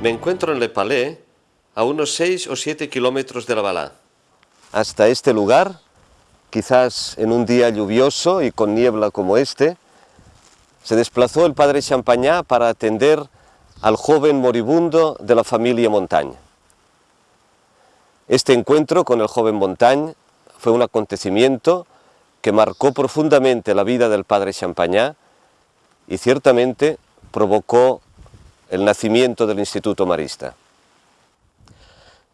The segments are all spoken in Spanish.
Me encuentro en Le Palais, a unos 6 o 7 kilómetros de La Balá. Hasta este lugar, quizás en un día lluvioso y con niebla como este, se desplazó el padre Champagnat para atender al joven moribundo de la familia Montagne. Este encuentro con el joven Montagne fue un acontecimiento que marcó profundamente la vida del padre Champagnat y ciertamente provocó el nacimiento del Instituto Marista.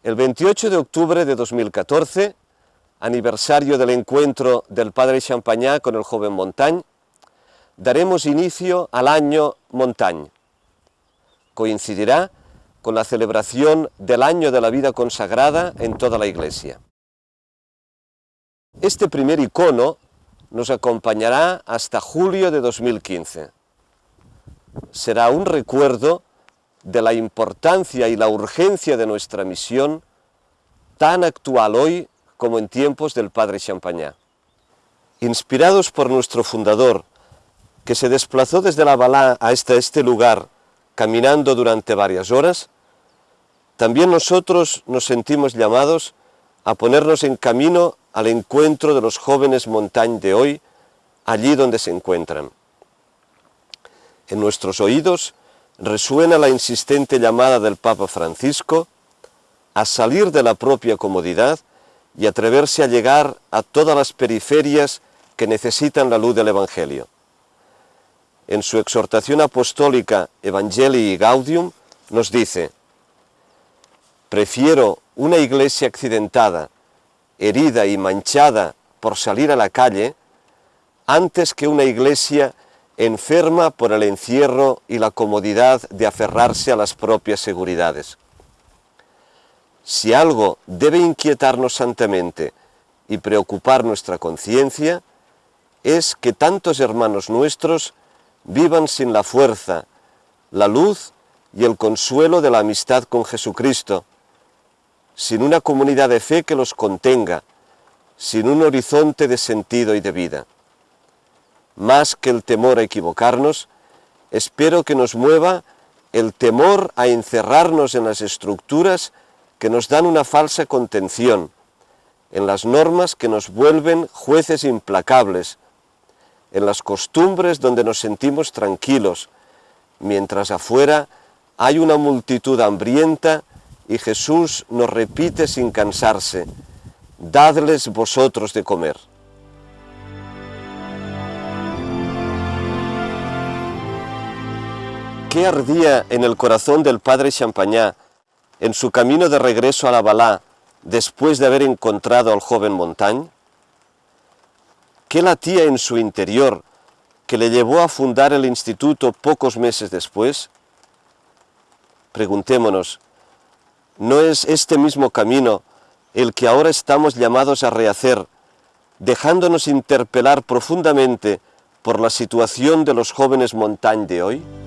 El 28 de octubre de 2014, aniversario del encuentro del padre Champagnat con el joven Montagne, daremos inicio al año Montagne. Coincidirá con la celebración del año de la vida consagrada en toda la Iglesia. Este primer icono nos acompañará hasta julio de 2015. Será un recuerdo de la importancia y la urgencia de nuestra misión, tan actual hoy como en tiempos del padre Champagnat. Inspirados por nuestro fundador, que se desplazó desde la Balá hasta este lugar caminando durante varias horas, también nosotros nos sentimos llamados a ponernos en camino al encuentro de los jóvenes montaña de hoy, allí donde se encuentran. En nuestros oídos resuena la insistente llamada del Papa Francisco a salir de la propia comodidad y atreverse a llegar a todas las periferias que necesitan la luz del Evangelio. En su exhortación apostólica Evangelii Gaudium nos dice, prefiero una iglesia accidentada, herida y manchada por salir a la calle, antes que una iglesia enferma por el encierro y la comodidad de aferrarse a las propias seguridades. Si algo debe inquietarnos santamente y preocupar nuestra conciencia, es que tantos hermanos nuestros vivan sin la fuerza, la luz y el consuelo de la amistad con Jesucristo, sin una comunidad de fe que los contenga, sin un horizonte de sentido y de vida más que el temor a equivocarnos, espero que nos mueva el temor a encerrarnos en las estructuras que nos dan una falsa contención, en las normas que nos vuelven jueces implacables, en las costumbres donde nos sentimos tranquilos, mientras afuera hay una multitud hambrienta y Jesús nos repite sin cansarse, dadles vosotros de comer. ¿Qué ardía en el corazón del padre Champagnat en su camino de regreso a la Balá después de haber encontrado al joven Montagne? ¿Qué latía en su interior que le llevó a fundar el instituto pocos meses después? Preguntémonos, ¿no es este mismo camino el que ahora estamos llamados a rehacer, dejándonos interpelar profundamente por la situación de los jóvenes Montagne de hoy?